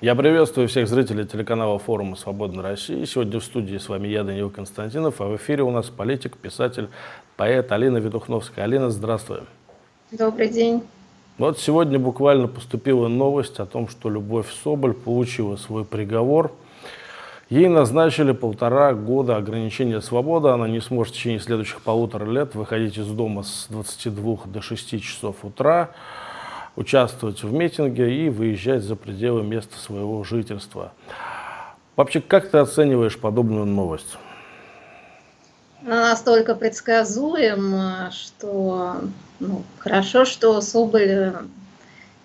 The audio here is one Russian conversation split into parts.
Я приветствую всех зрителей телеканала форума «Свободная Россия». Сегодня в студии с вами я, Данил Константинов, а в эфире у нас политик, писатель, поэт Алина Ведухновская. Алина, здравствуй. Добрый день. Вот сегодня буквально поступила новость о том, что Любовь Соболь получила свой приговор. Ей назначили полтора года ограничения свободы. Она не сможет в течение следующих полутора лет выходить из дома с 22 до 6 часов утра участвовать в митинге и выезжать за пределы места своего жительства. Вообще, как ты оцениваешь подобную новость? Она настолько предсказуема, что ну, хорошо, что Соболь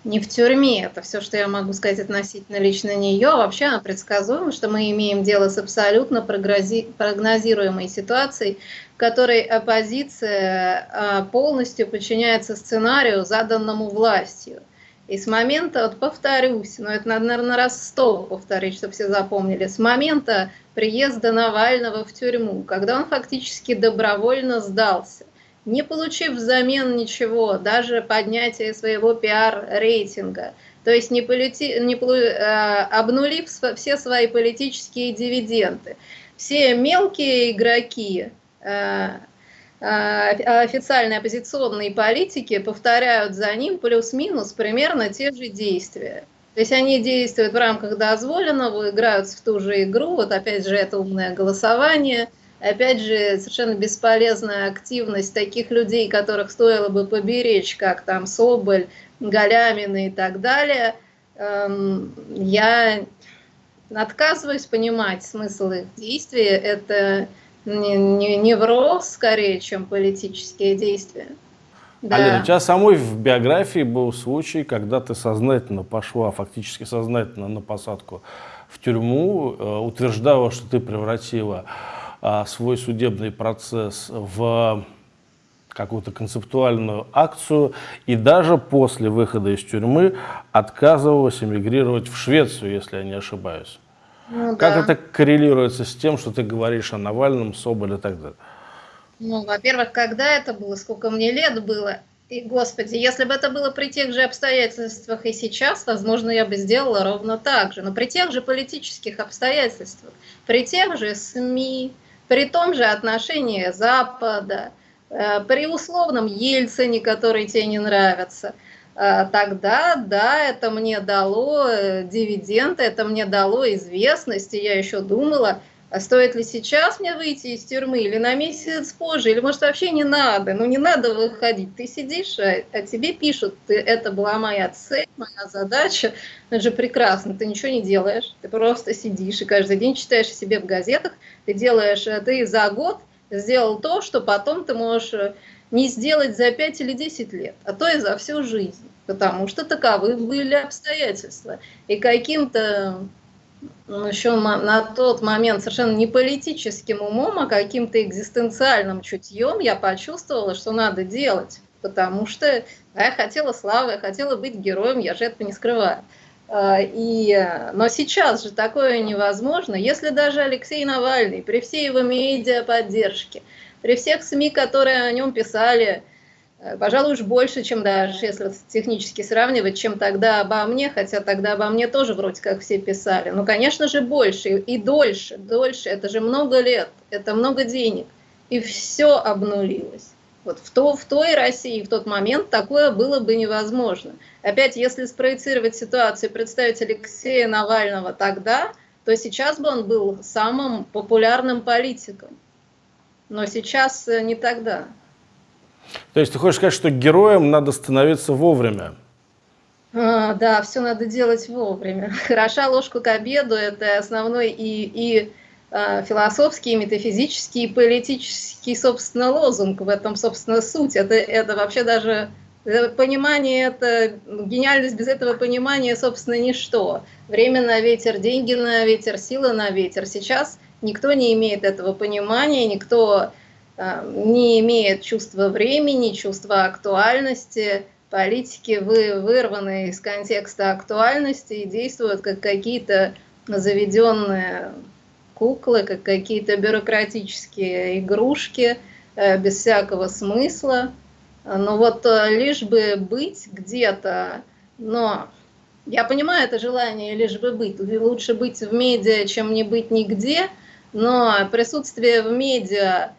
не в тюрьме. Это все, что я могу сказать относительно лично нее. Вообще она предсказуема, что мы имеем дело с абсолютно прогнозируемой ситуацией, в которой оппозиция а, полностью подчиняется сценарию, заданному властью. И с момента, вот повторюсь, но это надо, наверное, раз сто повторить, чтобы все запомнили, с момента приезда Навального в тюрьму, когда он фактически добровольно сдался, не получив взамен ничего, даже поднятие своего пиар-рейтинга, то есть не полити, не, э, обнулив все свои политические дивиденды. Все мелкие игроки, э, э, официальные оппозиционные политики повторяют за ним плюс-минус примерно те же действия. То есть они действуют в рамках дозволенного, играются в ту же игру, вот опять же это умное голосование – Опять же, совершенно бесполезная активность таких людей, которых стоило бы поберечь, как там Соболь, Галямина и так далее. Эм, я отказываюсь понимать смысл их действий. Это не, не, невроз, скорее, чем политические действия. Да. Алина, у тебя самой в биографии был случай, когда ты сознательно пошла, фактически сознательно на посадку в тюрьму, э, утверждала, что ты превратила свой судебный процесс в какую-то концептуальную акцию и даже после выхода из тюрьмы отказывалась эмигрировать в Швецию, если я не ошибаюсь. Ну, как да. это коррелируется с тем, что ты говоришь о Навальном, Соболе и так далее? Ну, во-первых, когда это было, сколько мне лет было, и, господи, если бы это было при тех же обстоятельствах и сейчас, возможно, я бы сделала ровно так же. Но при тех же политических обстоятельствах, при тех же СМИ, при том же отношении Запада, э, при условном Ельцине, который тебе не нравится, э, тогда, да, это мне дало э, дивиденды, это мне дало известность, и я еще думала, а стоит ли сейчас мне выйти из тюрьмы, или на месяц позже, или может вообще не надо, ну не надо выходить, ты сидишь, а, а тебе пишут, ты, это была моя цель, моя задача, это же прекрасно, ты ничего не делаешь, ты просто сидишь и каждый день читаешь себе в газетах, ты делаешь, э, ты за год сделал то, что потом ты можешь э, не сделать за 5 или 10 лет, а то и за всю жизнь, потому что таковы были обстоятельства. И каким-то еще на тот момент совершенно не политическим умом, а каким-то экзистенциальным чутьем я почувствовала, что надо делать. Потому что я хотела славы, я хотела быть героем, я же этого не скрываю. А, и, но сейчас же такое невозможно. Если даже Алексей Навальный, при всей его медиаподдержке, при всех СМИ, которые о нем писали, пожалуй, уж больше, чем даже, если технически сравнивать, чем тогда обо мне, хотя тогда обо мне тоже вроде как все писали. Ну, конечно же, больше и дольше, дольше, это же много лет, это много денег. И все обнулилось. Вот в, то, в той России в тот момент такое было бы невозможно. Опять, если спроецировать ситуацию, представить Алексея Навального тогда, то сейчас бы он был самым популярным политиком. Но сейчас э, не тогда. То есть ты хочешь сказать, что героем надо становиться вовремя? А, да, все надо делать вовремя. Хороша ложку к обеду – это основной и, и э, философский, и метафизический, и политический, собственно, лозунг в этом, собственно, суть. Это, это вообще даже э, понимание, это гениальность без этого понимания, собственно, ничто. Время на ветер, деньги на ветер, сила на ветер. Сейчас никто не имеет этого понимания, никто не имеет чувства времени, чувства актуальности, политики вы, вырваны из контекста актуальности и действуют как какие-то заведенные куклы, как какие-то бюрократические игрушки э, без всякого смысла. Но вот э, лишь бы быть где-то, но Я понимаю это желание лишь бы быть. Лучше быть в медиа, чем не быть нигде, но присутствие в медиа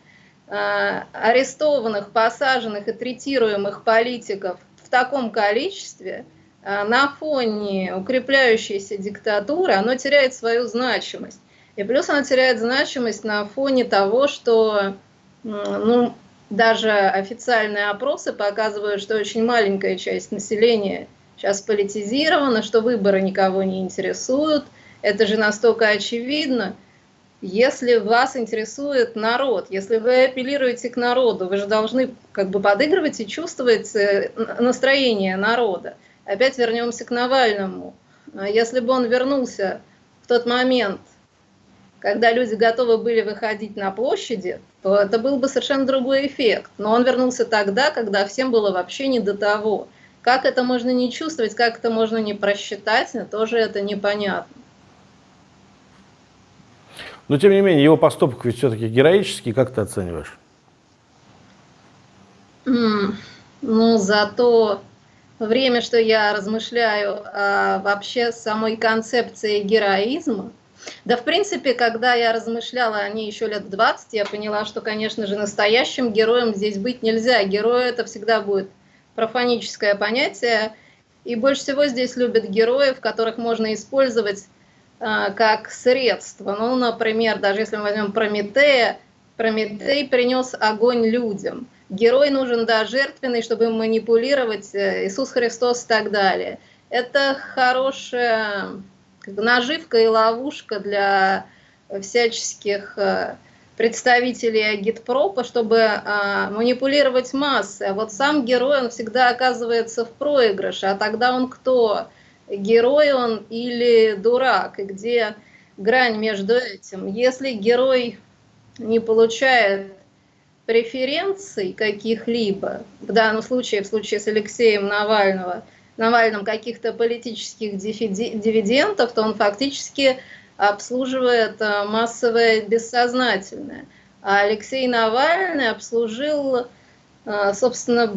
арестованных, посаженных и третируемых политиков в таком количестве э, на фоне укрепляющейся диктатуры, оно теряет свою значимость. И плюс оно теряет значимость на фоне того, что ну, даже официальные опросы показывают, что очень маленькая часть населения сейчас политизирована, что выборы никого не интересуют. Это же настолько очевидно. Если вас интересует народ, если вы апеллируете к народу, вы же должны как бы подыгрывать и чувствовать э, настроение народа. Опять вернемся к Навальному. А если бы он вернулся в тот момент, когда люди готовы были выходить на площади, то это был бы совершенно другой эффект. Но он вернулся тогда, когда всем было вообще не до того. Как это можно не чувствовать, как это можно не просчитать, тоже это непонятно. Но тем не менее, его поступок ведь все-таки героический, как ты оцениваешь? Mm, ну, за то время, что я размышляю о вообще самой концепции героизма, да, в принципе, когда я размышляла о ней еще лет 20, я поняла, что, конечно же, настоящим героем здесь быть нельзя. Герой это всегда будет профаническое понятие. И больше всего здесь любят героев, которых можно использовать а, как средство. Ну, например, даже если мы возьмем Прометея, Прометей принес огонь людям. Герой нужен, да, жертвенный, чтобы манипулировать, э, Иисус Христос и так далее. Это хорошая наживка и ловушка для всяческих э, представителей агитпропа, чтобы а, манипулировать массы. А вот сам герой, он всегда оказывается в проигрыше. А тогда он кто? Герой он или дурак? И где грань между этим? Если герой не получает преференций каких-либо, в данном случае, в случае с Алексеем Навального – Навальным каких-то политических дивидендов, то он фактически обслуживает э, массовое бессознательное. А Алексей Навальный обслужил, э, собственно,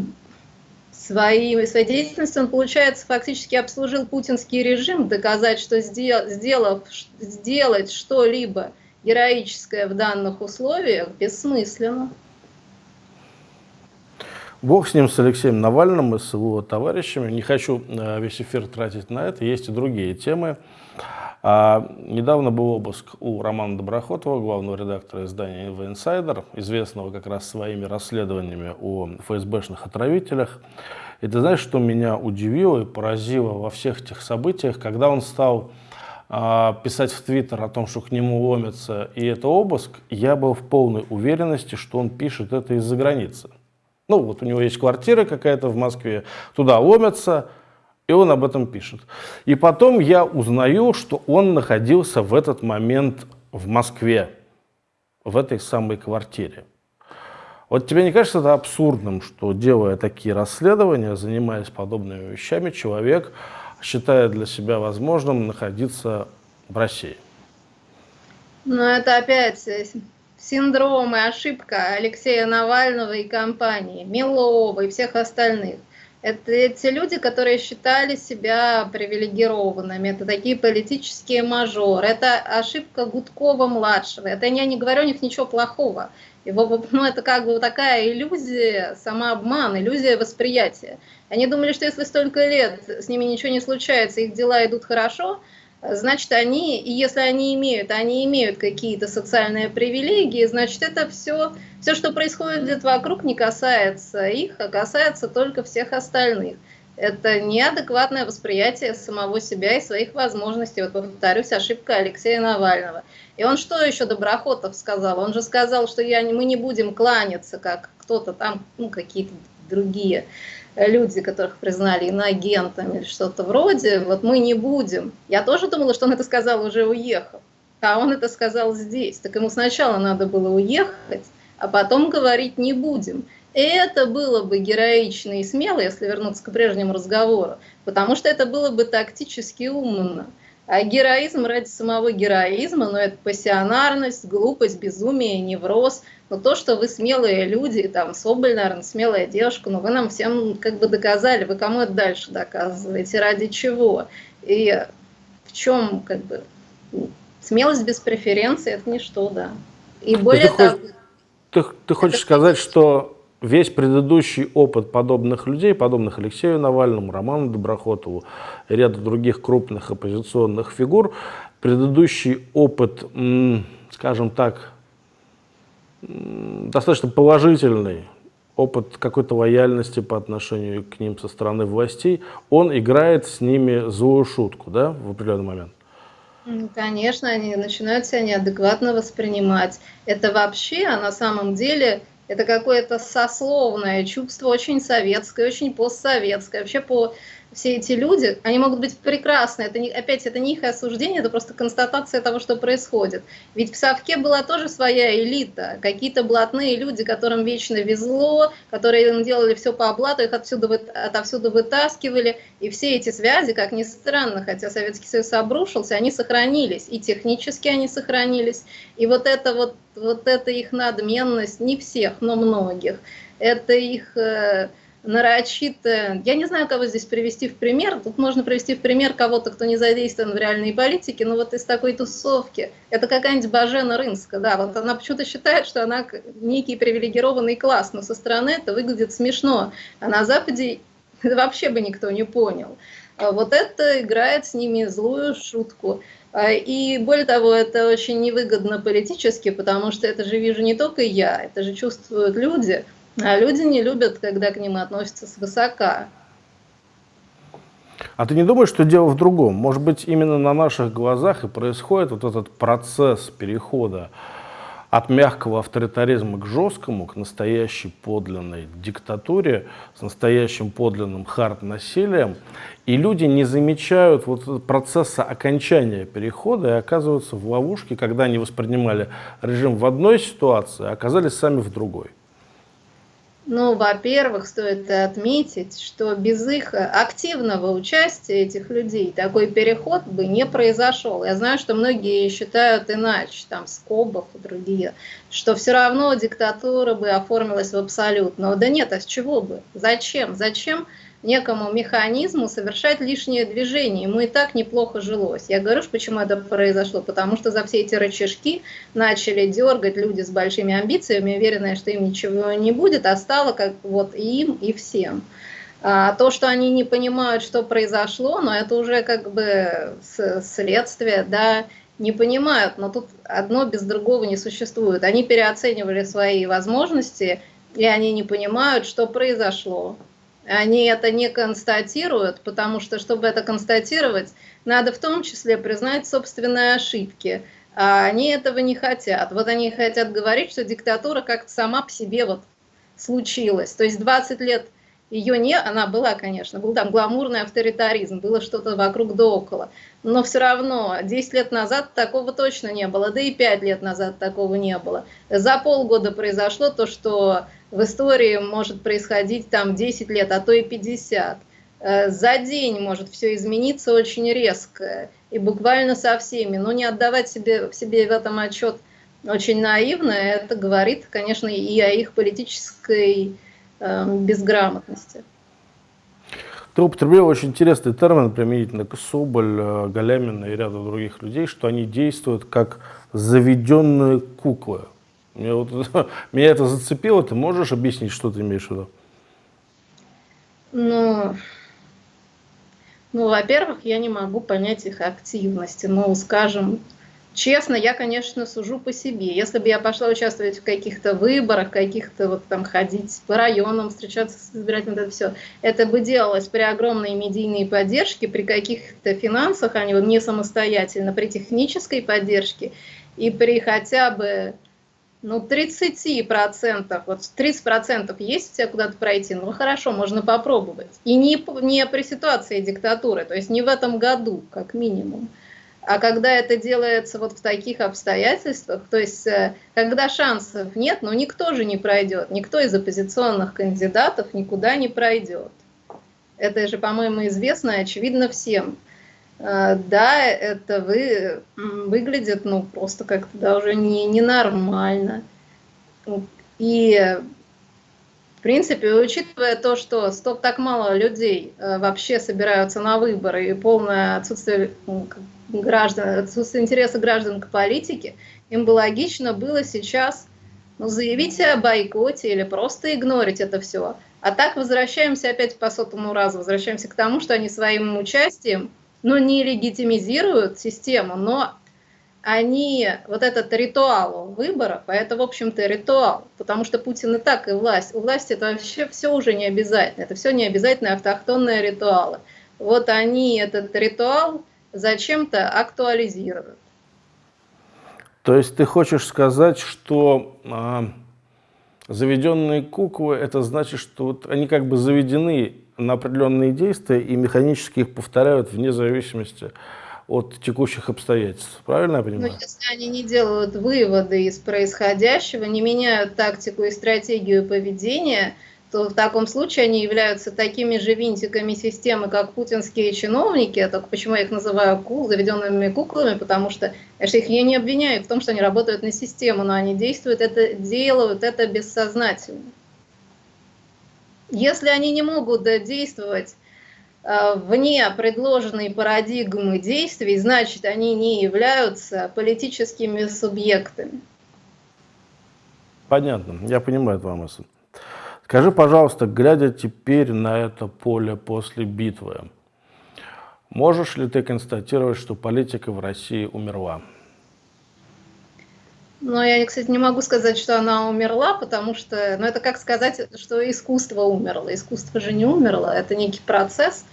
своей, своей деятельностью, он, получается, фактически обслужил путинский режим, доказать, что сделав, сделать что-либо героическое в данных условиях бессмысленно. Бог с ним, с Алексеем Навальным и с его товарищами. Не хочу э, весь эфир тратить на это, есть и другие темы. А, недавно был обыск у Романа Доброхотова, главного редактора издания «Инфо Инсайдер», известного как раз своими расследованиями о ФСБшных отравителях. И ты знаешь, что меня удивило и поразило во всех этих событиях, когда он стал а, писать в Твиттер о том, что к нему ломятся, и это обыск, я был в полной уверенности, что он пишет это из-за границы. Ну, вот у него есть квартира какая-то в Москве, туда ломятся, и он об этом пишет. И потом я узнаю, что он находился в этот момент в Москве, в этой самой квартире. Вот тебе не кажется это абсурдным, что делая такие расследования, занимаясь подобными вещами, человек считает для себя возможным находиться в России? Ну, это опять синдром и ошибка Алексея Навального и компании, Милова и всех остальных. Это эти люди, которые считали себя привилегированными, это такие политические мажоры, это ошибка Гудкова-младшего. Это я не говорю у них ничего плохого. Его, ну, это как бы такая иллюзия, самообман, иллюзия восприятия. Они думали, что если столько лет с ними ничего не случается, их дела идут хорошо, значит, они, и если они имеют, они имеют какие-то социальные привилегии, значит, это все, все, что происходит вокруг, не касается их, а касается только всех остальных. Это неадекватное восприятие самого себя и своих возможностей. Вот повторюсь, ошибка Алексея Навального. И он что еще Доброхотов сказал? Он же сказал, что я, мы не будем кланяться, как кто-то там, ну, какие-то другие люди, которых признали иноагентами или что-то вроде, вот мы не будем. Я тоже думала, что он это сказал уже уехав, а он это сказал здесь. Так ему сначала надо было уехать, а потом говорить не будем. И это было бы героично и смело, если вернуться к прежнему разговору, потому что это было бы тактически умно. А героизм ради самого героизма, ну это пассионарность, глупость, безумие, невроз – но то, что вы смелые люди, там, Соболь, наверное, смелая девушка, но вы нам всем как бы доказали, вы кому это дальше доказываете, ради чего? И в чем как бы смелость без преференции это ничто, да. И более ты того... Хочешь, ты, ты хочешь сказать, что весь предыдущий опыт подобных людей, подобных Алексею Навальному, Роману Доброхотову ряду других крупных оппозиционных фигур, предыдущий опыт, скажем так, достаточно положительный, опыт какой-то лояльности по отношению к ним со стороны властей, он играет с ними злую шутку, да, в определенный момент? Конечно, они начинают себя неадекватно воспринимать. Это вообще, а на самом деле, это какое-то сословное чувство, очень советское, очень постсоветское. Вообще по все эти люди, они могут быть прекрасны. Это не, опять, это не их осуждение, это просто констатация того, что происходит. Ведь в Совке была тоже своя элита, какие-то блатные люди, которым вечно везло, которые делали все по облату, их отсюда, отовсюду вытаскивали. И все эти связи, как ни странно, хотя Советский Союз обрушился, они сохранились. И технически они сохранились. И вот это вот, вот это их надменность, не всех, но многих, это их э, нарочито, я не знаю, кого здесь привести в пример, тут можно привести в пример кого-то, кто не задействован в реальной политике, но вот из такой тусовки, это какая-нибудь Бажена Рынска, да, вот она почему-то считает, что она некий привилегированный класс, но со стороны это выглядит смешно, а на Западе вообще бы никто не понял. А вот это играет с ними злую шутку. А, и более того, это очень невыгодно политически, потому что это же вижу не только я, это же чувствуют люди – а люди не любят, когда к ним относятся свысока. А ты не думаешь, что дело в другом? Может быть, именно на наших глазах и происходит вот этот процесс перехода от мягкого авторитаризма к жесткому, к настоящей подлинной диктатуре, с настоящим подлинным хард-насилием, и люди не замечают вот процесса окончания перехода и оказываются в ловушке, когда они воспринимали режим в одной ситуации, а оказались сами в другой. Ну, во-первых, стоит отметить, что без их активного участия этих людей такой переход бы не произошел. Я знаю, что многие считают иначе, там Скобов и другие, что все равно диктатура бы оформилась в абсолют. Но да нет, а с чего бы? Зачем? Зачем некому механизму совершать лишнее движение. Ему и так неплохо жилось. Я говорю, почему это произошло, потому что за все эти рычажки начали дергать люди с большими амбициями, уверенные, что им ничего не будет, а стало как вот и им, и всем. А то, что они не понимают, что произошло, но это уже как бы следствие, да, не понимают, но тут одно без другого не существует. Они переоценивали свои возможности, и они не понимают, что произошло они это не констатируют, потому что, чтобы это констатировать, надо в том числе признать собственные ошибки. А они этого не хотят. Вот они хотят говорить, что диктатура как-то сама по себе вот случилась. То есть 20 лет ее не, она была, конечно, был там гламурный авторитаризм, было что-то вокруг да около. Но все равно 10 лет назад такого точно не было, да и 5 лет назад такого не было. За полгода произошло то, что в истории может происходить там 10 лет, а то и 50. Э, за день может все измениться очень резко и буквально со всеми. Но не отдавать себе, себе в этом отчет очень наивно, это говорит, конечно, и о их политической э, безграмотности. Ты употребил очень интересный термин применительно к Соболь, э, Галямина и ряду других людей, что они действуют как заведенные куклы. Меня, вот, меня это зацепило. Ты можешь объяснить, что ты имеешь в виду? Ну, ну во-первых, я не могу понять их активности. Ну, скажем, честно, я, конечно, сужу по себе. Если бы я пошла участвовать в каких-то выборах, каких-то вот там ходить по районам, встречаться с избирателями, это все, это бы делалось при огромной медийной поддержке, при каких-то финансах, а не самостоятельно, при технической поддержке и при хотя бы ну, 30%, вот 30% есть у тебя куда-то пройти, ну хорошо, можно попробовать. И не, не при ситуации диктатуры, то есть не в этом году, как минимум. А когда это делается вот в таких обстоятельствах, то есть э, когда шансов нет, ну никто же не пройдет, никто из оппозиционных кандидатов никуда не пройдет. Это же, по-моему, известно и очевидно всем. Э, да, это вы, выглядит, ну, просто как-то да, уже не, ненормально. И В принципе, учитывая то, что стоп так мало людей э, вообще собираются на выборы и полное отсутствие граждан, отсутствие интереса граждан к политике, им бы логично было сейчас ну, заявить о бойкоте или просто игнорить это все. А так возвращаемся опять по сотому разу, возвращаемся к тому, что они своим участием, ну, не легитимизируют систему, но они, вот этот ритуал выборов, а это, в общем-то, ритуал, потому что Путин и так, и власть. У власти это вообще все уже не обязательно, это все не обязательно автохтонные ритуалы. Вот они этот ритуал зачем-то актуализируют. То есть ты хочешь сказать, что а, заведенные куклы, это значит, что вот они как бы заведены на определенные действия и механически их повторяют вне зависимости от текущих обстоятельств. Правильно я понимаю? Но если они не делают выводы из происходящего, не меняют тактику и стратегию поведения, то в таком случае они являются такими же винтиками системы, как путинские чиновники. Только почему я их называю кул, заведенными куклами, потому что я их я не обвиняю в том, что они работают на систему, но они действуют, это делают это бессознательно. Если они не могут действовать Э, вне предложенной парадигмы действий, значит, они не являются политическими субъектами. Понятно, я понимаю твою мысль. Скажи, пожалуйста, глядя теперь на это поле после битвы, можешь ли ты констатировать, что политика в России умерла? Ну, я, кстати, не могу сказать, что она умерла, потому что, ну, это как сказать, что искусство умерло. Искусство же не умерло, это некий процесс,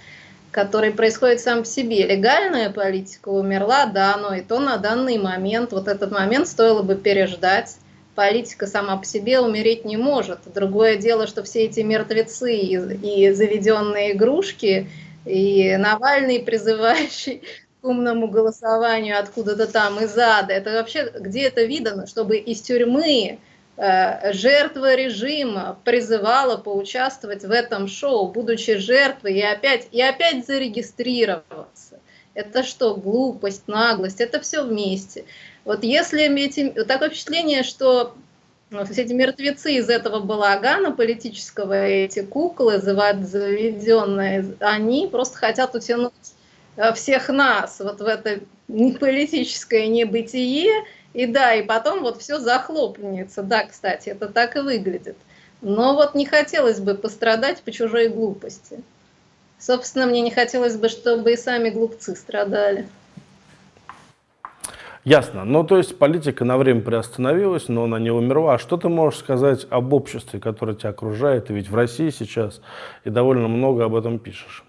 который происходит сам по себе. Легальная политика умерла, да, но и то на данный момент, вот этот момент стоило бы переждать. Политика сама по себе умереть не может. Другое дело, что все эти мертвецы и, и заведенные игрушки, и Навальный, призывающий умному голосованию откуда-то там из ада. Это вообще где это видно, чтобы из тюрьмы э, жертва режима призывала поучаствовать в этом шоу, будучи жертвой, и опять, и опять зарегистрироваться. Это что, глупость, наглость, это все вместе. Вот если эти, такое впечатление, что вот все эти мертвецы из этого балагана политического, эти куклы заведенные, они просто хотят утянуть всех нас вот в это политическое небытие, и да, и потом вот все захлопнется. Да, кстати, это так и выглядит. Но вот не хотелось бы пострадать по чужой глупости. Собственно, мне не хотелось бы, чтобы и сами глупцы страдали. Ясно. Ну, то есть политика на время приостановилась, но она не умерла. А что ты можешь сказать об обществе, которое тебя окружает? Ты ведь в России сейчас и довольно много об этом пишешь.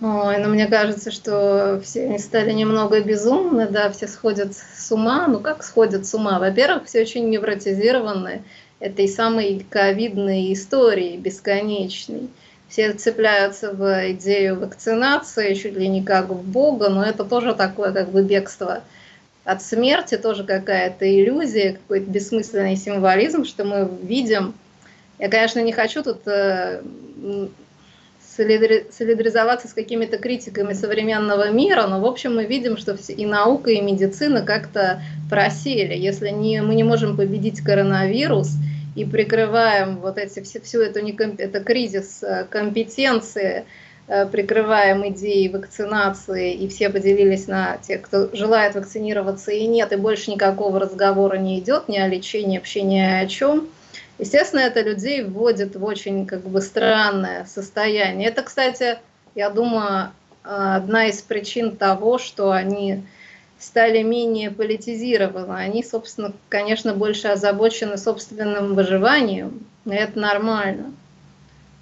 Ой, ну мне кажется, что все они стали немного безумны, да, все сходят с ума. Ну как сходят с ума? Во-первых, все очень невротизированы этой самой ковидной истории бесконечной. Все цепляются в идею вакцинации, чуть ли не как в Бога, но это тоже такое как бы бегство от смерти, тоже какая-то иллюзия, какой-то бессмысленный символизм, что мы видим. Я, конечно, не хочу тут э, солидаризоваться с какими-то критиками современного мира, но в общем мы видим, что и наука, и медицина как-то просели. Если не, мы не можем победить коронавирус и прикрываем вот эти, все, всю эту это кризис э, компетенции, э, прикрываем идеей вакцинации, и все поделились на тех, кто желает вакцинироваться и нет, и больше никакого разговора не идет ни о лечении, вообще ни о чем – Естественно, это людей вводит в очень как бы странное состояние. Это, кстати, я думаю, одна из причин того, что они стали менее политизированы. Они, собственно, конечно, больше озабочены собственным выживанием, и это нормально.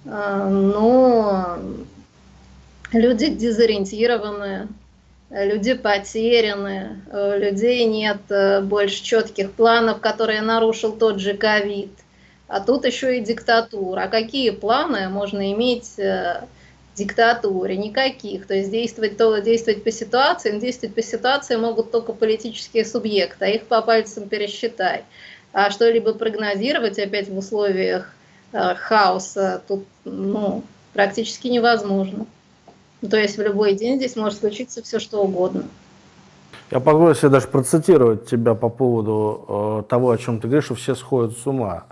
А, но люди дезориентированы, люди потеряны, у людей нет э, больше четких планов, которые нарушил тот же ковид а тут еще и диктатура. А какие планы можно иметь э, диктатуре? Никаких. То есть действовать, то, действовать по ситуации, действовать по ситуации могут только политические субъекты, а их по пальцам пересчитай. А что-либо прогнозировать опять в условиях э, хаоса тут ну, практически невозможно. То есть в любой день здесь может случиться все что угодно. Я позволю себе даже процитировать тебя по поводу э, того, о чем ты говоришь, что все сходят с ума.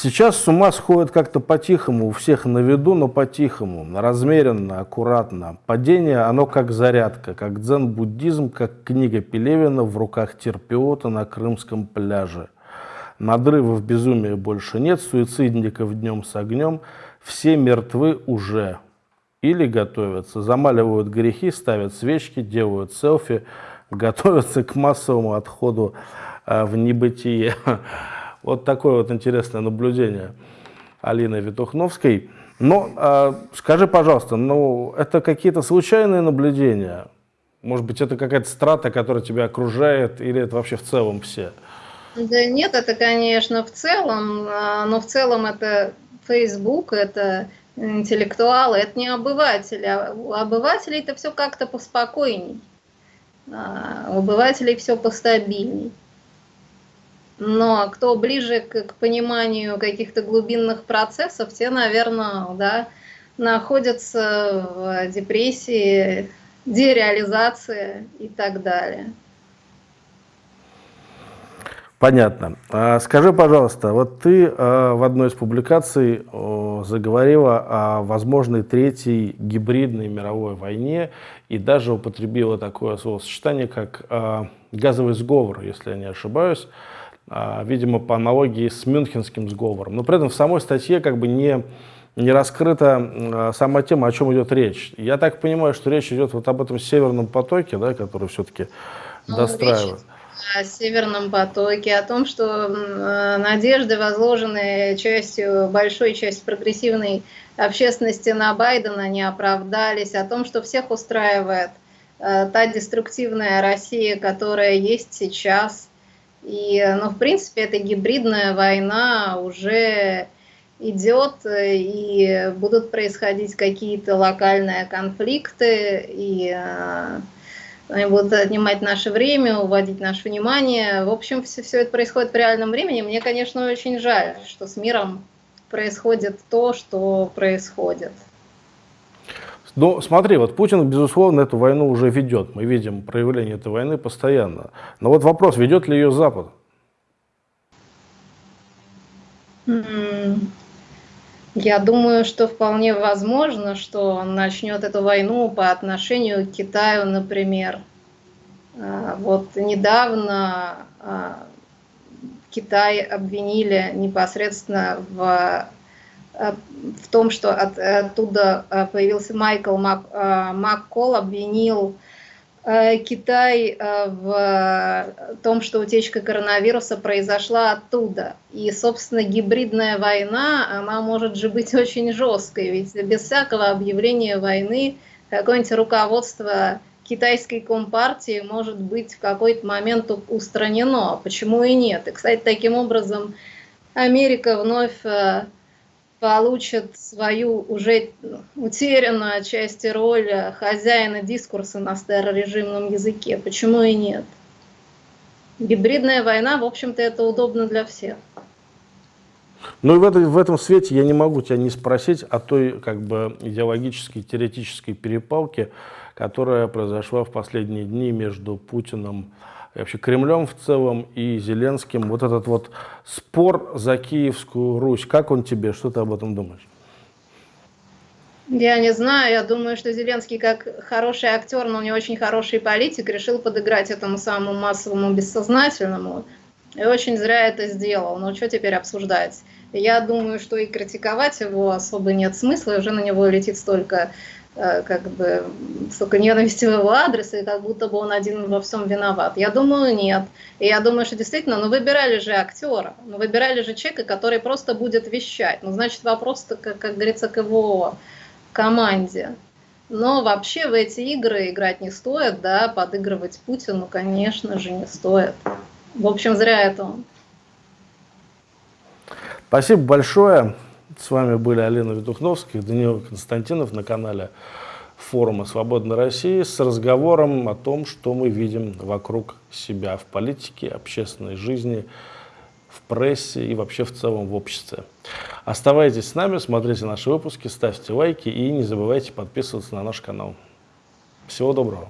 Сейчас с ума сходит как-то по-тихому, у всех на виду, но по-тихому, размеренно, аккуратно. Падение, оно как зарядка, как дзен-буддизм, как книга Пелевина в руках терпиота на крымском пляже. Надрывов безумия больше нет, суицидников днем с огнем, все мертвы уже. Или готовятся, замаливают грехи, ставят свечки, делают селфи, готовятся к массовому отходу а, в небытие. Вот такое вот интересное наблюдение Алины Витухновской. Но э, скажи, пожалуйста, ну это какие-то случайные наблюдения? Может быть, это какая-то страта, которая тебя окружает, или это вообще в целом все? Да нет, это, конечно, в целом, а, но в целом это Facebook, это интеллектуалы, это не обыватели. А у обывателей это все как-то поспокойней. А у обывателей все постабильней. Но кто ближе к, к пониманию каких-то глубинных процессов, те, наверное, да, находятся в депрессии, дереализации и так далее. Понятно. А скажи, пожалуйста, вот ты э, в одной из публикаций заговорила о возможной третьей гибридной мировой войне и даже употребила такое словосочетание, как э, газовый сговор, если я не ошибаюсь. А, видимо, по аналогии с Мюнхенским сговором. Но при этом в самой статье как бы не, не раскрыта а, сама тема, о чем идет речь. Я так понимаю, что речь идет вот об этом северном потоке, да, который все-таки ну, достраивает. О Северном потоке, о том, что надежды, возложенные частью, большой частью прогрессивной общественности на Байдена, не оправдались, о том, что всех устраивает э, та деструктивная Россия, которая есть сейчас, и, ну, в принципе, эта гибридная война уже идет, и будут происходить какие-то локальные конфликты, и э, они будут отнимать наше время, уводить наше внимание. В общем, все, все это происходит в реальном времени. Мне, конечно, очень жаль, что с миром происходит то, что происходит. Ну, смотри, вот Путин, безусловно, эту войну уже ведет. Мы видим проявление этой войны постоянно. Но вот вопрос, ведет ли ее Запад? Я думаю, что вполне возможно, что он начнет эту войну по отношению к Китаю, например. А, вот недавно а, Китай обвинили непосредственно в в том, что от, оттуда э, появился Майкл Мак, э, обвинил Китай в том, что утечка коронавируса произошла оттуда. И, собственно, гибридная война, она может же быть очень жесткой, ведь без всякого объявления войны какое-нибудь руководство китайской компартии может быть в какой-то момент устранено. Почему и нет? И, кстати, таким образом Америка вновь получат свою уже утерянную отчасти роль хозяина дискурса на старорежимном языке. Почему и нет? Гибридная война, в общем-то, это удобно для всех. Ну и в, это, в этом свете я не могу тебя не спросить о той как бы идеологической, теоретической перепалке, которая произошла в последние дни между Путиным и вообще Кремлем в целом и Зеленским. Вот этот вот спор за Киевскую Русь, как он тебе, что ты об этом думаешь? Я не знаю, я думаю, что Зеленский как хороший актер, но не очень хороший политик, решил подыграть этому самому массовому бессознательному. И очень зря это сделал. Но что теперь обсуждать? Я думаю, что и критиковать его особо нет смысла, и уже на него летит столько как бы столько ненависти в его адрес, и как будто бы он один во всем виноват. Я думаю, нет. И я думаю, что действительно, ну выбирали же актера, ну выбирали же человека, который просто будет вещать. Ну, значит, вопрос, как, как говорится, к его команде. Но вообще в эти игры играть не стоит, да, подыгрывать Путину, конечно же, не стоит. В общем, зря это он. Спасибо большое. С вами были Алина Ведухновская и Даниил Константинов на канале форума «Свободной России» с разговором о том, что мы видим вокруг себя в политике, общественной жизни, в прессе и вообще в целом в обществе. Оставайтесь с нами, смотрите наши выпуски, ставьте лайки и не забывайте подписываться на наш канал. Всего доброго!